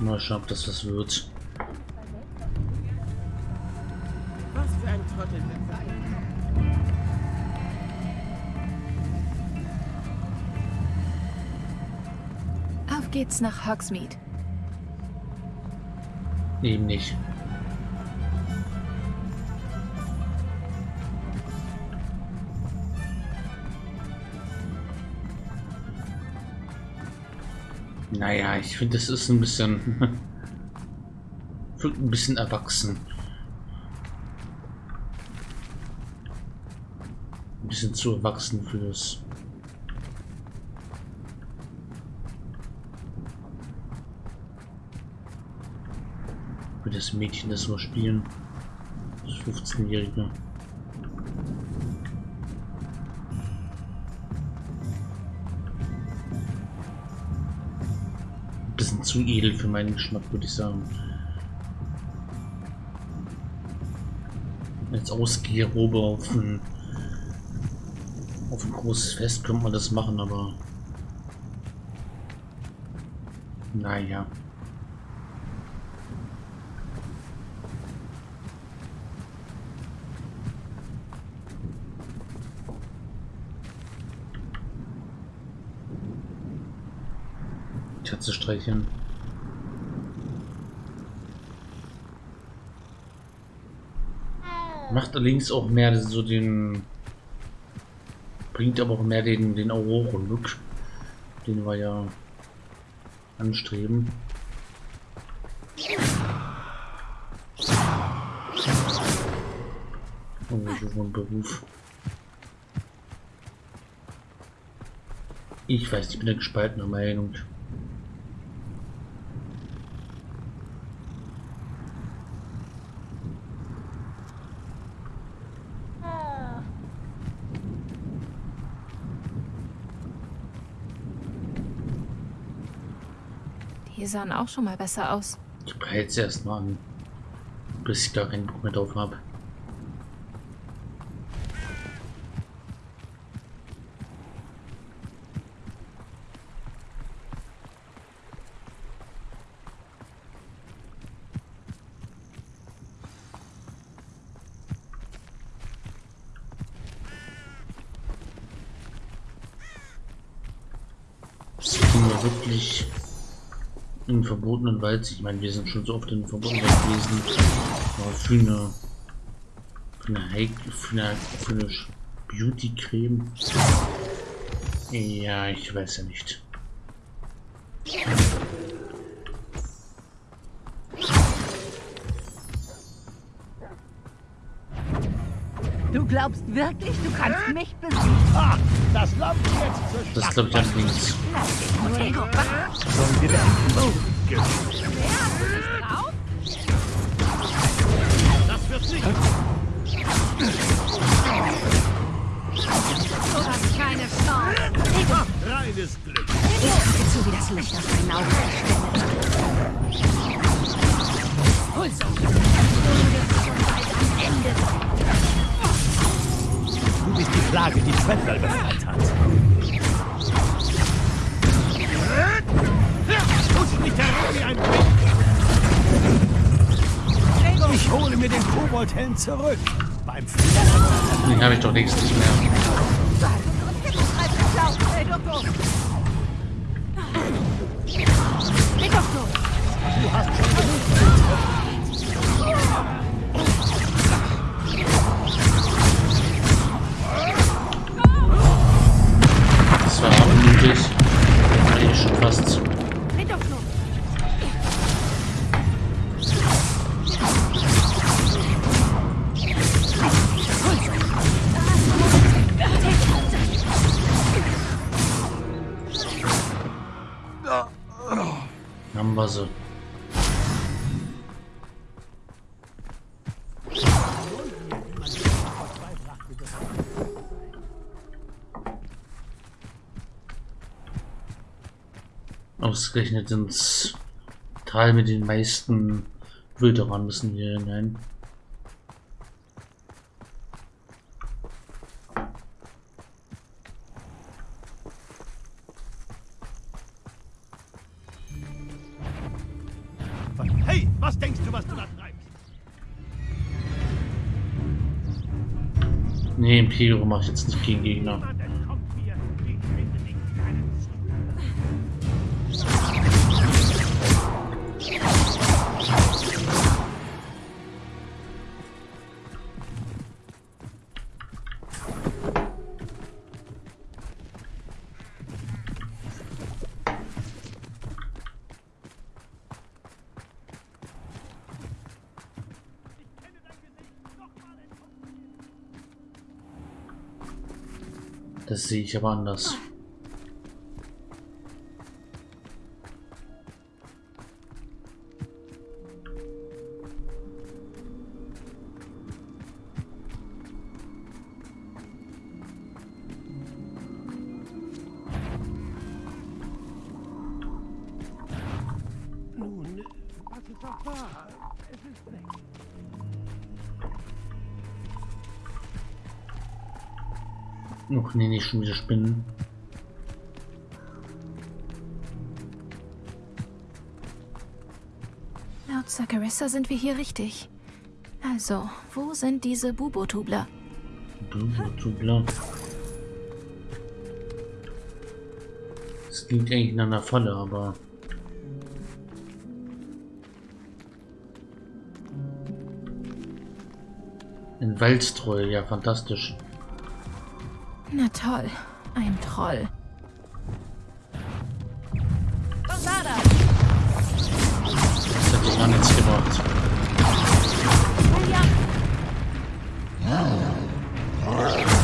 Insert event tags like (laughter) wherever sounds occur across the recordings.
Mal schauen, ob das was wird. Was für ein Trottel. Auf geht's nach Hogsmeade. Eben nicht. Naja, ich finde, das ist ein bisschen... (laughs) ein bisschen erwachsen. Ein bisschen zu erwachsen fürs... Für das Mädchen, das wir spielen. Das 15-Jährige. Zu edel für meinen Geschmack, würde ich sagen. Als Ausgehrobe auf ein, auf ein großes Fest könnte man das machen, aber naja. Katze streicheln. Macht allerdings auch mehr so den. Bringt aber auch mehr den, den Aurora-Look, den wir ja anstreben. Oh, so ein Beruf. Ich weiß, ich bin der gespaltener Meinung. Die sahen auch schon mal besser aus. Ich behalte sie erstmal an, bis ich gar keinen Bock mehr drauf habe. Sind wir wirklich im verbotenen Wald? Ich meine, wir sind schon so oft im verbotenen Wald gewesen. Aber für eine, für eine, Heik für eine, für eine Beauty-Creme. Ja, ich weiß ja nicht. Du glaubst wirklich, du kannst mich besiegen? Ah, das Land jetzt zur Das glaube ich allerdings. Sollen wir? Das zurück. Beim Fliegen. Habe ich doch längst nicht mehr. Haben wir sie. Ausgerechnet ins Tal mit den meisten Wilderern müssen wir hinein. Imperium mache ich jetzt nicht gegen Gegner. Das sehe ich aber anders. Nicht schon wieder Spinnen. Laut Sakarissa sind wir hier richtig. Also, wo sind diese Bubotubler? Blubbertubler. Das klingt eigentlich nach einer Falle, aber. Ein Waldstreu, ja, fantastisch. Na toll, ein Troll. Was war das? Das hätte gar nichts gebracht. Julia, Ein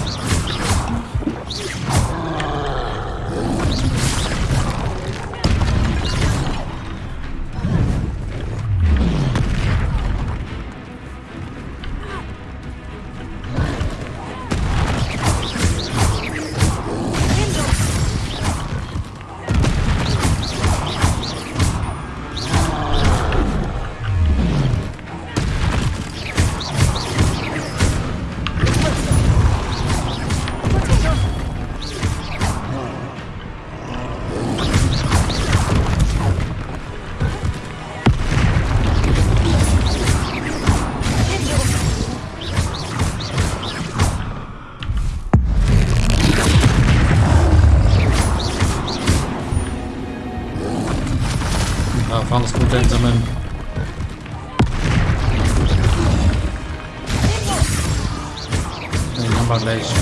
haben wir gleich.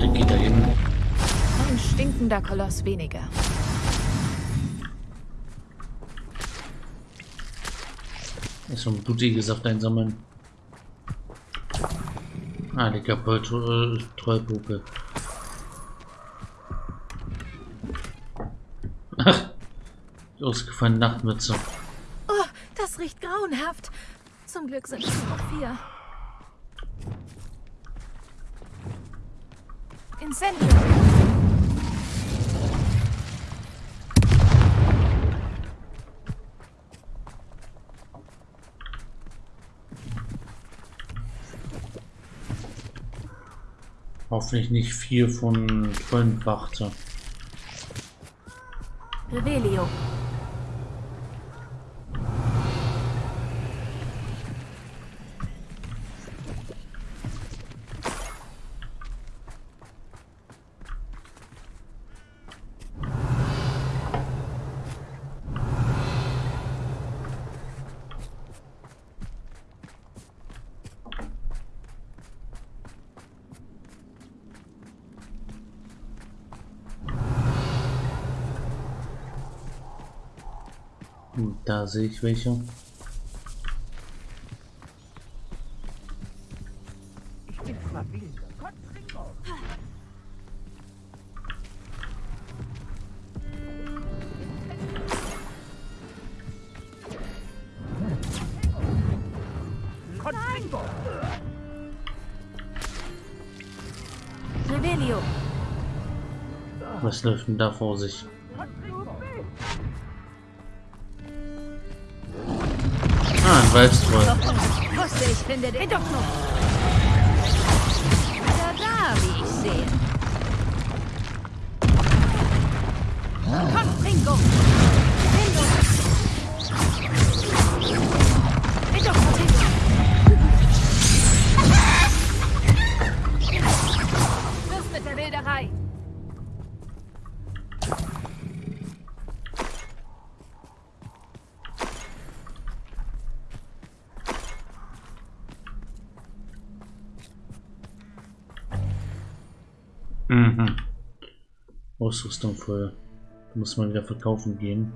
Der geht da hin. Ein stinkender Koloss weniger. Erstmal blutiges Saft einsammeln. Ah, die kaputte äh, Trollpuppe. Ach, ausgefallene Nachtmütze. Oh, das riecht grauenhaft. Zum Glück sind es nur noch vier. Incendio. Hoffentlich nicht vier von Trollenwachte. Revelio. Da sehe ich welche. Ich. Was läuft denn da vor sich? Waldstreu. wusste ich finde den doch noch. Da, wie ich sehe. Komm. Ringo. Ausrüstung voll. Muss man wieder verkaufen gehen.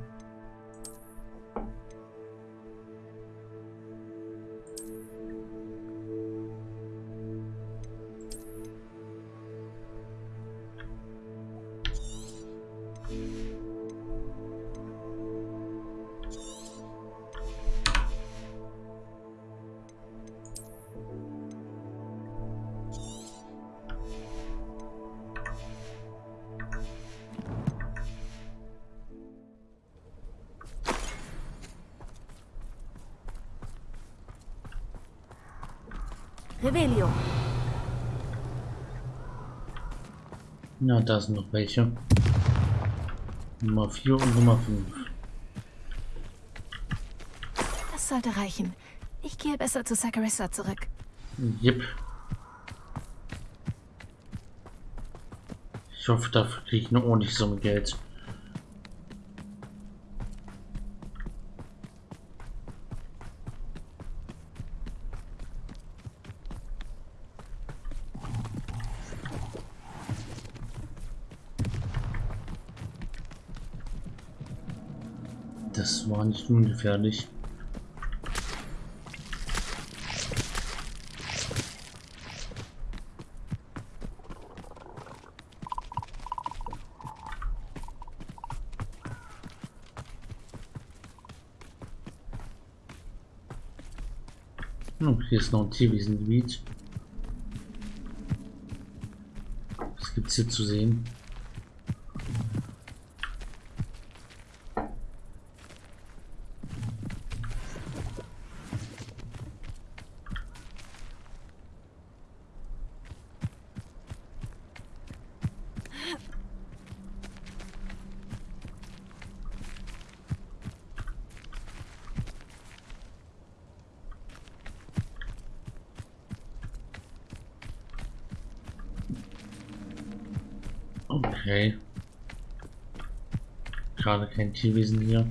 Na, da sind noch welche. Nummer 4 und Nummer 5. Das sollte reichen. Ich gehe besser zu Sakarissa zurück. Jep. Ich hoffe, dafür kriege ich eine ordentliche Summe Geld. War nicht ungefährlich. Oh, hier ist noch ein Tierwiesengebiet. Was gibt's hier zu sehen? Okay. Gerade kein Tierwesen hier.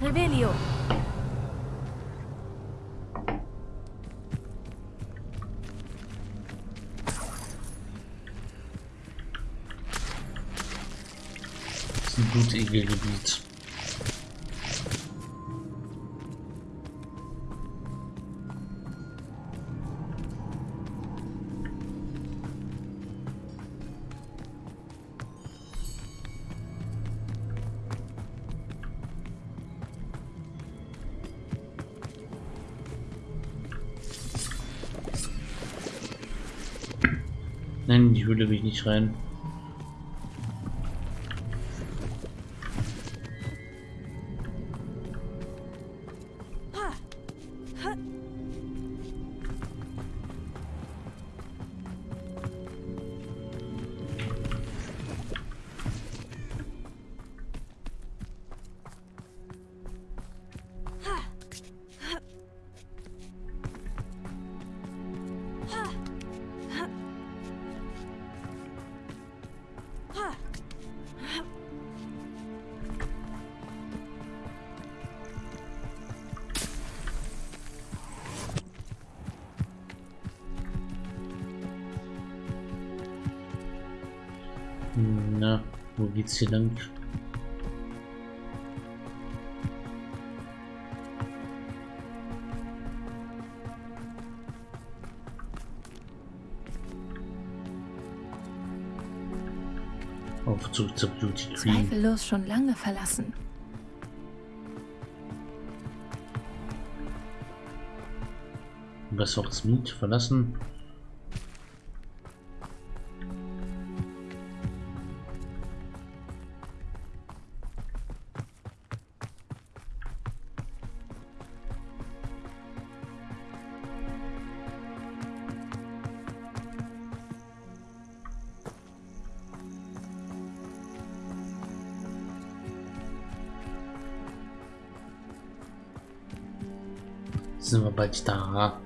Revelio. Das ist ein Blutegelgebiet. Nein, in die Höhle will ich nicht rein. Lang? Auf zurück zur Beauty Queen. Zweifellos schon lange verlassen. Was auch Smith verlassen? Bald da?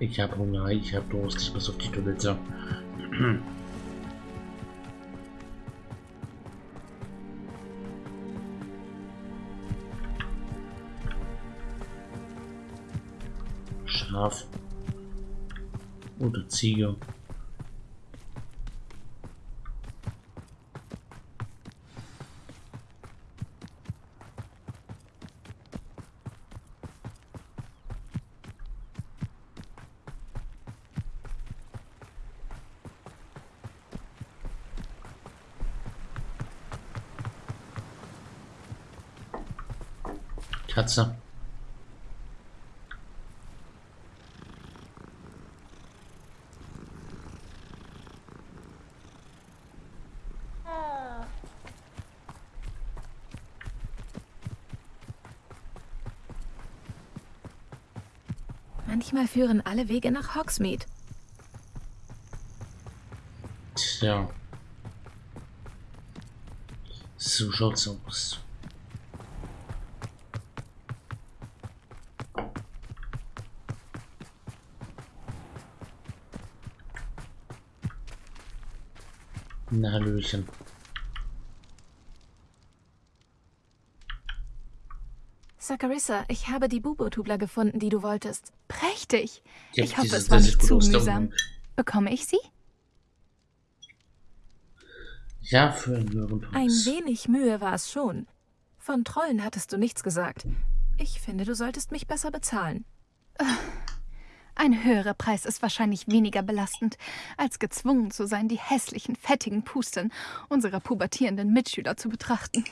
Ich habe Hunger, ich habe Durst, ich muss auf die Toilette. (clears throat) Scharf. Oder Ziege. Katze. Manchmal führen alle Wege nach Hogsmeade. Tja. So schaut's aus. Na, Hallöchen. Sakarissa, ich habe die Bubotubler gefunden, die du wolltest. Prächtig. Ja, Ich hoffe, dieses- es war nicht zu mühsam. Bekomme ich sie? Ja, für einen höheren Ein wenig Mühe war es schon. Von Trollen hattest du nichts gesagt. Ich finde, du solltest mich besser bezahlen. Ein höherer Preis ist wahrscheinlich weniger belastend, als gezwungen zu sein, die hässlichen, fettigen Pusten unserer pubertierenden Mitschüler zu betrachten.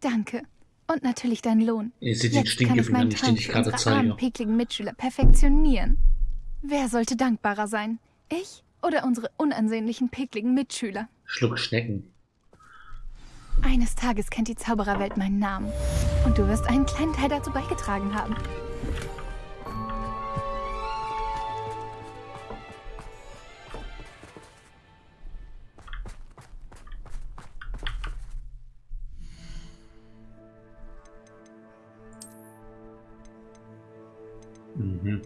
Danke. Und natürlich dein Lohn. Ihr seht den Jetzt kann ich meinen Trank ich für gerade unsere armen, zeige. pickligen Mitschüler perfektionieren. Wer sollte dankbarer sein? Ich oder unsere unansehnlichen, pickligen Mitschüler? Schluck Schnecken. Eines Tages kennt die Zaubererwelt meinen Namen. Und du wirst einen kleinen Teil dazu beigetragen haben. Mhm.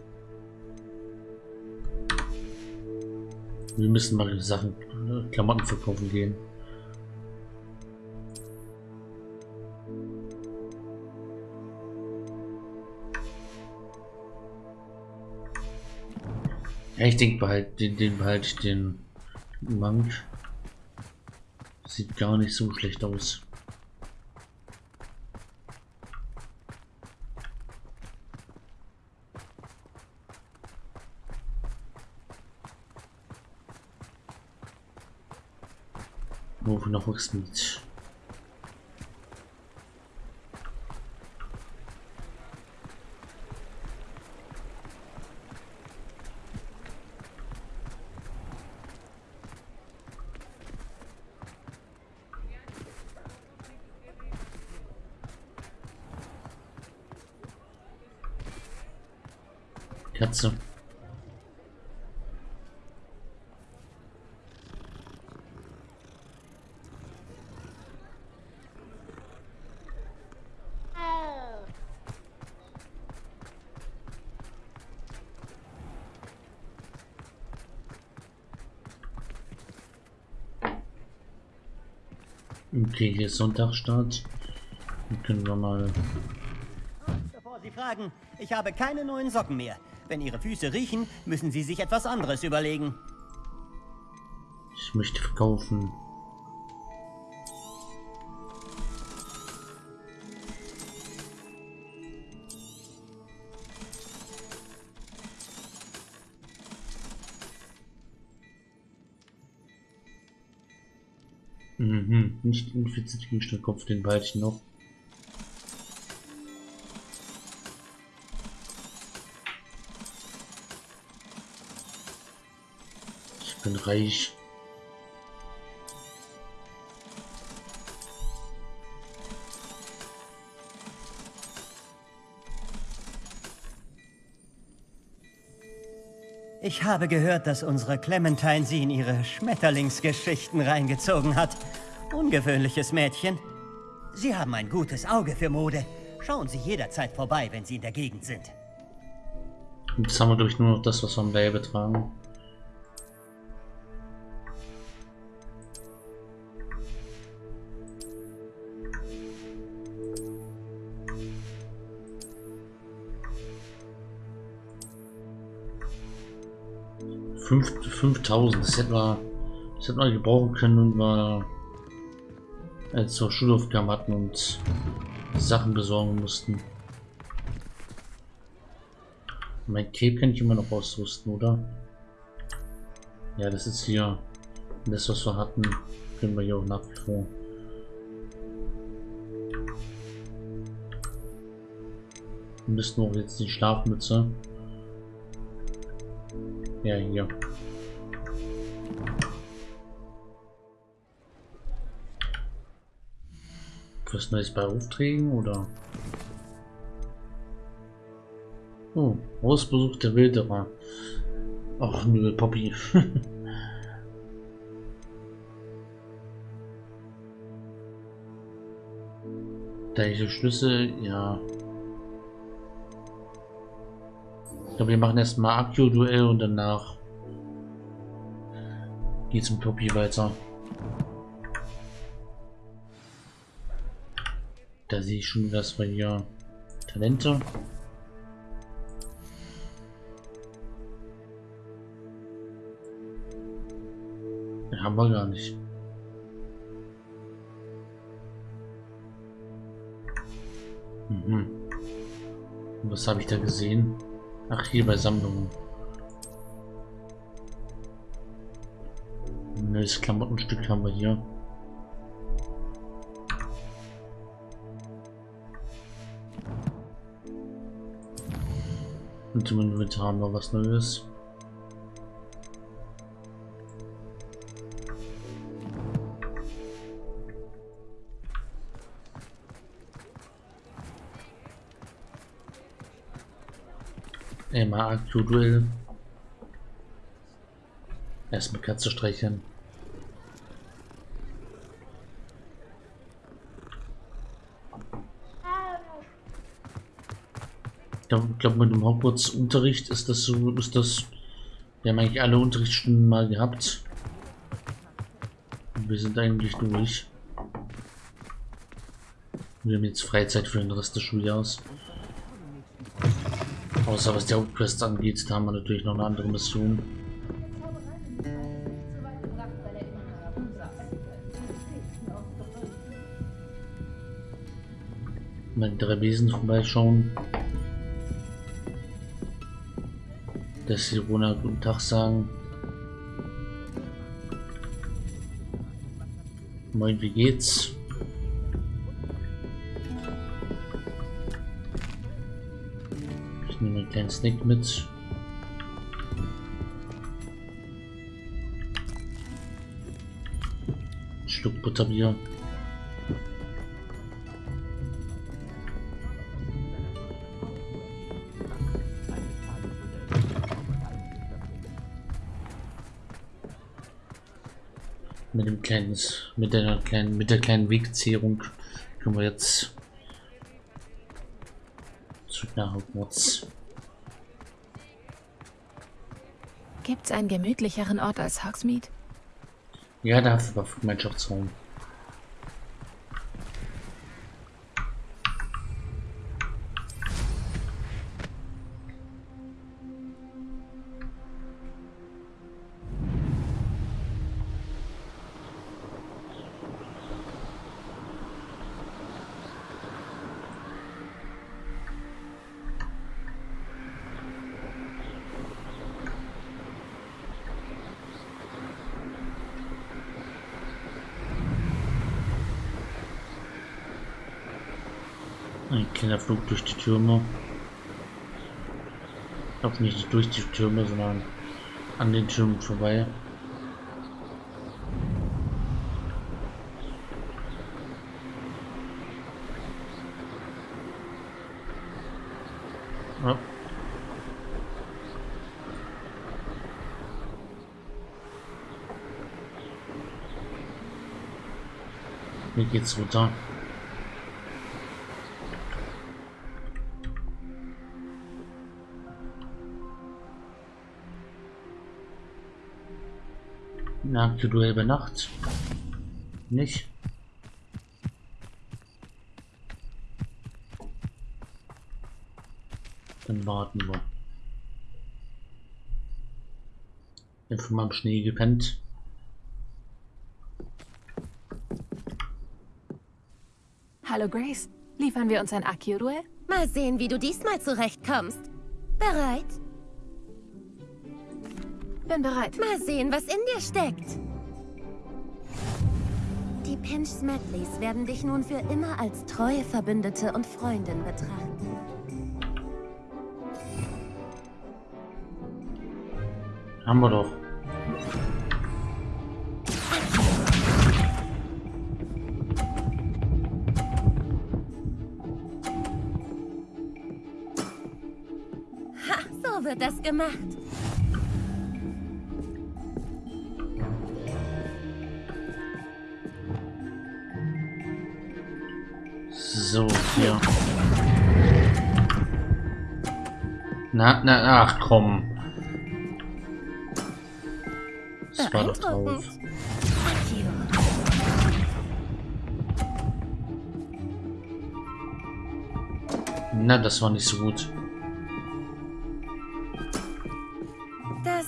Wir müssen mal Sachen, äh, Klamotten verkaufen gehen. Ja, ich denke behalt, den, den behalte ich den Monk. Sieht gar nicht so schlecht aus. Wo noch Hogsmeade. Katze. Okay, hier ist Sonntagstart. Dann können wir mal. Bevor Sie fragen, ich habe keine neuen Socken mehr. Wenn Ihre Füße riechen, müssen Sie sich etwas anderes überlegen. Ich möchte verkaufen. Mhm, nicht infiziert Gegenstandkopf, den behalte ich noch. Ich bin reich. Ich habe gehört, dass unsere Clementine Sie in ihre Schmetterlingsgeschichten reingezogen hat. Ungewöhnliches Mädchen. Sie haben ein gutes Auge für Mode. Schauen Sie jederzeit vorbei, wenn Sie in der Gegend sind. Jetzt haben wir durch nur noch das, was wir am Leibe tragen. Fünf- 5000, das hätten wir, das hätten wir gebrauchen können, wenn wir als wir Schulaufgaben hatten und Sachen besorgen mussten. Mein Cape kann ich immer noch ausrüsten, oder? Ja, das ist hier das, was wir hatten, können wir hier auch nach wie vor. Wir müssten auch jetzt die Schlafmütze. Ja, hier. Was Neues bei Aufträgen oder? Oh, Hausbesuch der Wilderer. Ach, liebe Poppy. (laughs) Gleiche Schlüssel, ja. Ich glaube, wir machen erstmal Akku-Duell und danach geht's mit Poppy weiter. Da sehe ich schon, dass wir hier Talente. Ja, haben wir gar nicht. Mhm. Was habe ich da gesehen? Ach, hier bei Sammlungen. Neues Klamottenstück haben wir hier. Und im Inventar haben wir was Neues. Einmal aktuell. Erstmal Katze streicheln. Glaube, glaub, mit dem Hogwarts-Unterricht ist das so, ist das. Wir haben eigentlich alle Unterrichtsstunden mal gehabt. Und wir sind eigentlich durch. Wir haben jetzt Freizeit für den Rest des Schuljahres. Außer was die Hauptquest angeht, da haben wir natürlich noch eine andere Mission. Mal drei Besen vorbeischauen. Dass die Rona guten Tag sagen. Moin, wie geht's? Ich nehme einen kleinen Snack mit. Ein Stück Butterbier. Kleinen, mit der kleinen, mit der kleinen Wegzehrung können wir jetzt zurück nach Hogwarts. Gibt's einen gemütlicheren Ort als Hogsmeade? Ja, da war Gemeinschaftsraum. Ein kleiner Flug durch die Türme. Ich glaube nicht durch die Türme, sondern an den Türmen vorbei. Hier geht's runter. Na, Duell über Nacht. Nicht. Dann warten wir. Einfach mal im Schnee gepennt. Hallo Grace, liefern wir uns ein Akio-Duell? Mal sehen, wie du diesmal zurechtkommst. Bereit? Bin bereit. Mal sehen, was in dir steckt. Die Pinch Smedleys werden dich nun für immer als treue Verbündete und Freundin betrachten. Haben wir doch. Ha, so wird das gemacht. So, hier. Na, na, ach komm. Das war doch drauf. Na, das war nicht so gut. Das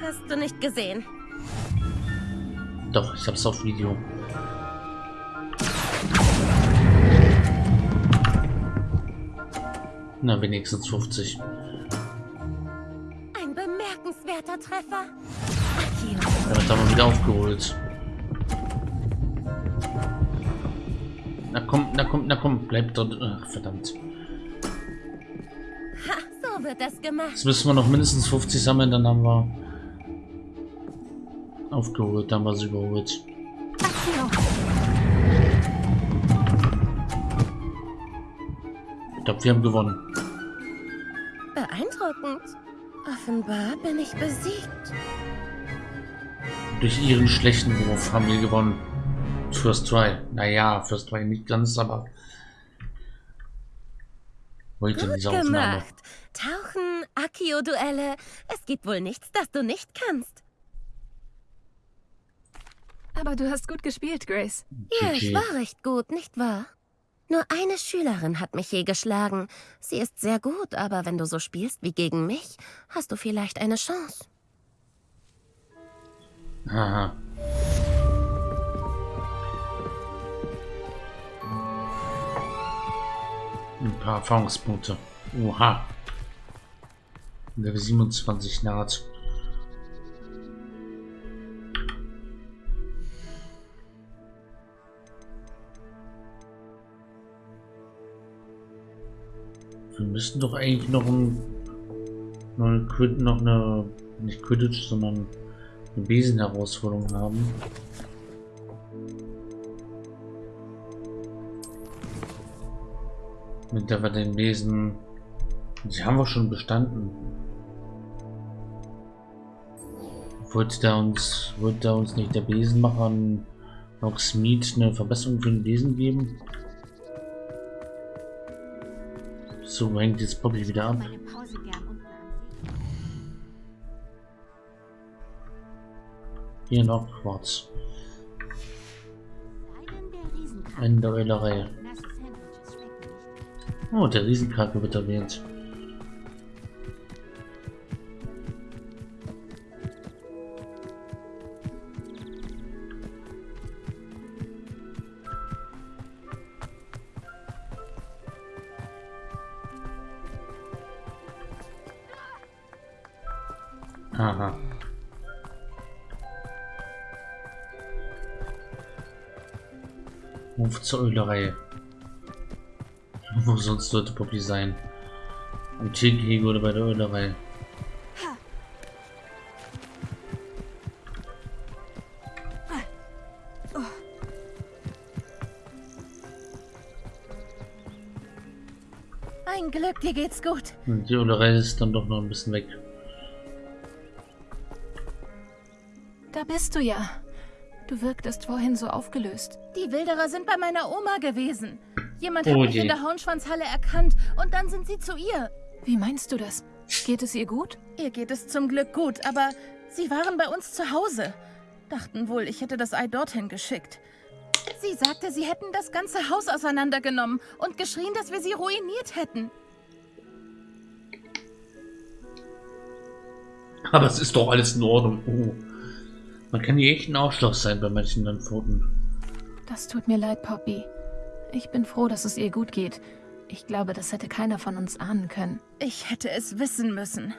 hast du nicht gesehen. Doch, ich hab's auf Video. Na, wenigstens 50. Ein bemerkenswerter Treffer. Damit haben wir wieder aufgeholt. Na komm, na komm, na komm, bleib dort. Ach, verdammt. Ha, so wird das gemacht. Jetzt müssen wir noch mindestens 50 sammeln, dann haben wir aufgeholt, dann haben wir sie überholt. Akio! Glaube, wir haben gewonnen. Beeindruckend. Offenbar bin ich besiegt. Durch ihren schlechten Wurf haben wir gewonnen. First Try. Naja, First Try nicht ganz, aber heute Gut Aufnahme. gemacht. Tauchen, Akio-Duelle. Es gibt wohl nichts, das du nicht kannst. Aber du hast gut gespielt, Grace. Ja, ich war recht gut, nicht wahr? Nur eine Schülerin hat mich je geschlagen. Sie ist sehr gut, aber wenn du so spielst wie gegen mich, hast du vielleicht eine Chance. Aha. Ein paar Erfahrungspunkte. Oha. Level 27 naht. Müssten doch eigentlich noch ein, noch eine, noch eine nicht Quidditch, sondern eine Besen-Herausforderung haben. Mit der wir den Besen. Sie haben wir schon bestanden. Wollte der uns, wollte der uns nicht der Besenmacher an Hogsmeade eine Verbesserung für den Besen geben? So hängt jetzt Bobby wieder ab. Hier noch Quarz. Eine der Eulerei. Nicht. Oh, der Riesenkrake wird erwähnt. Eulerei. Wo sonst sollte Poppy sein? Am Tiergehege oder bei der Ölerei? Ein Glück, dir geht's gut. Und die Ölerei ist dann doch noch ein bisschen weg. Da bist du ja. Du wirktest vorhin so aufgelöst. Die Wilderer sind bei meiner Oma gewesen. Jemand Oh hat mich je. in der Hauenschwanzhalle erkannt und dann sind sie zu ihr. Wie meinst du das? Geht es ihr gut? Ihr geht es zum Glück gut, aber sie waren bei uns zu Hause. Dachten wohl, ich hätte das Ei dorthin geschickt. Sie sagte, sie hätten das ganze Haus auseinandergenommen und geschrien, dass wir sie ruiniert hätten. Aber es ist doch alles in Ordnung. Oh. Man kann hier echt ein Arschloch sein bei manchen Landpfoten. Das tut mir leid, Poppy. Ich bin froh, dass es ihr gut geht. Ich glaube, das hätte keiner von uns ahnen können. Ich hätte es wissen müssen.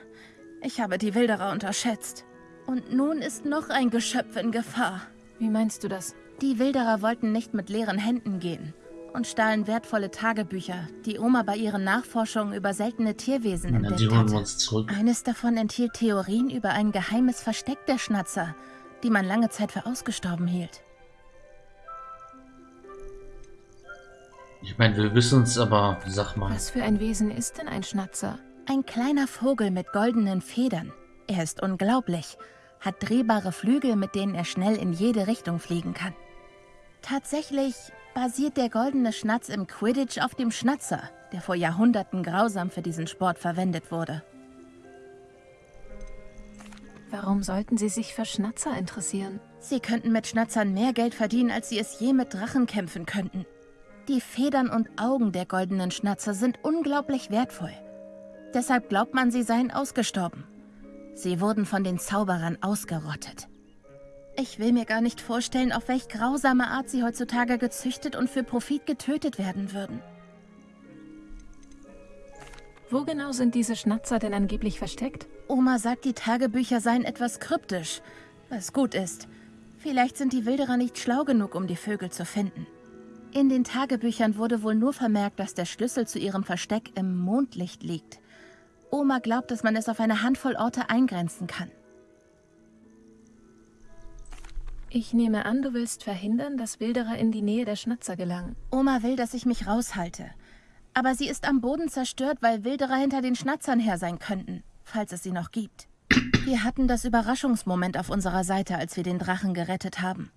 Ich habe die Wilderer unterschätzt. Und nun ist noch ein Geschöpf in Gefahr. Wie meinst du das? Die Wilderer wollten nicht mit leeren Händen gehen und stahlen wertvolle Tagebücher, die Oma bei ihren Nachforschungen über seltene Tierwesen entdeckt die holen wir hatte. uns zurück. Eines davon enthielt Theorien über ein geheimes Versteck der Schnatzer, die man lange Zeit für ausgestorben hielt. Ich meine, wir wissen es, aber sag mal. Was für ein Wesen ist denn ein Schnatzer? Ein kleiner Vogel mit goldenen Federn. Er ist unglaublich, hat drehbare Flügel, mit denen er schnell in jede Richtung fliegen kann. Tatsächlich basiert der goldene Schnatz im Quidditch auf dem Schnatzer, der vor Jahrhunderten grausam für diesen Sport verwendet wurde. Warum sollten sie sich für Schnatzer interessieren? Sie könnten mit Schnatzern mehr Geld verdienen, als sie es je mit Drachen kämpfen könnten. Die Federn und Augen der goldenen Schnatzer sind unglaublich wertvoll. Deshalb glaubt man, sie seien ausgestorben. Sie wurden von den Zauberern ausgerottet. Ich will mir gar nicht vorstellen, auf welch grausame Art sie heutzutage gezüchtet und für Profit getötet werden würden. Wo genau sind diese Schnatzer denn angeblich versteckt? Oma sagt, die Tagebücher seien etwas kryptisch, was gut ist. Vielleicht sind die Wilderer nicht schlau genug, um die Vögel zu finden. In den Tagebüchern wurde wohl nur vermerkt, dass der Schlüssel zu ihrem Versteck im Mondlicht liegt. Oma glaubt, dass man es auf eine Handvoll Orte eingrenzen kann. Ich nehme an, du willst verhindern, dass Wilderer in die Nähe der Schnatzer gelangen. Oma will, dass ich mich raushalte. Aber sie ist am Boden zerstört, weil Wilderer hinter den Schnatzern her sein könnten, falls es sie noch gibt. (clears throat) Wir hatten das Überraschungsmoment auf unserer Seite, als wir den Drachen gerettet haben.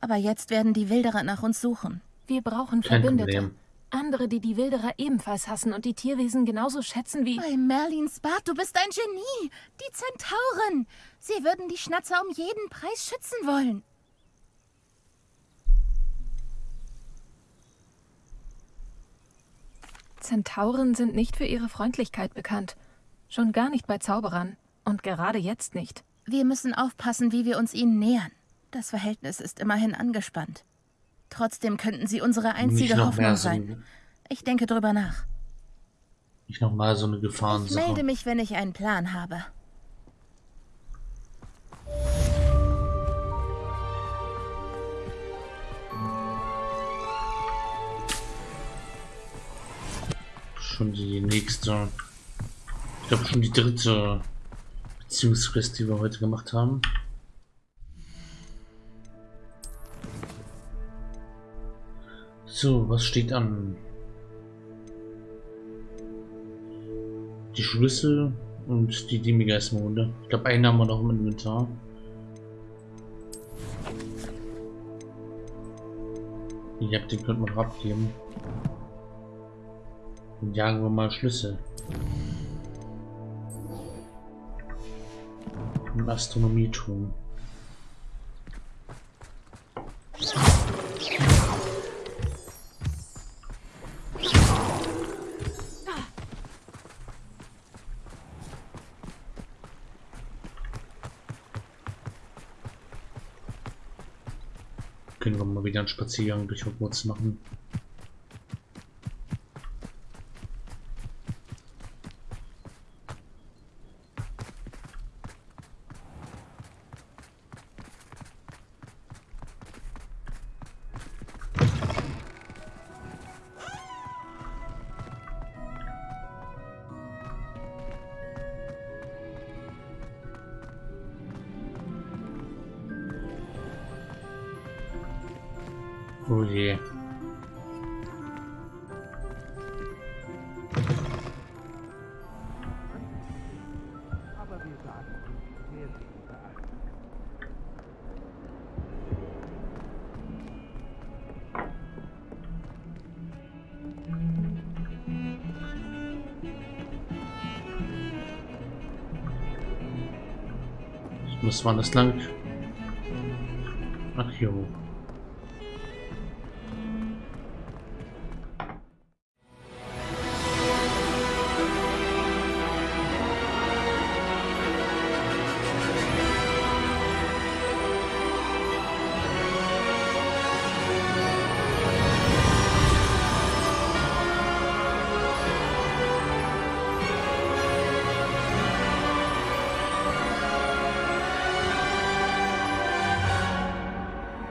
Aber jetzt werden die Wilderer nach uns suchen. Wir brauchen Kein Verbündete. Problem. Andere, die die Wilderer ebenfalls hassen und die Tierwesen genauso schätzen wie... Bei Merlins Bart, du bist ein Genie! Die Zentauren! Sie würden die Schnatzer um jeden Preis schützen wollen. Zentauren sind nicht für ihre Freundlichkeit bekannt. Schon gar nicht bei Zauberern. Und gerade jetzt nicht. Wir müssen aufpassen, wie wir uns ihnen nähern. Das Verhältnis ist immerhin angespannt. Trotzdem könnten sie unsere einzige Hoffnung mehr so, sein. Ich denke drüber nach. nicht noch mal so eine Ich Gefahrensache. melde mich, wenn ich einen Plan habe. Schon die nächste. Ich glaube schon die dritte Beziehungsquest, die wir heute gemacht haben. So, was steht an? Die Schlüssel und die Demigeistmonde. Ich glaube, einen haben wir noch im Inventar. Ja, den könnte man abgeben. Dann jagen wir mal Schlüssel. Im Astronomieturm. Können wir mal wieder einen Spaziergang durch Hogwarts machen. Oh je. Muss man das lang? Ach jo.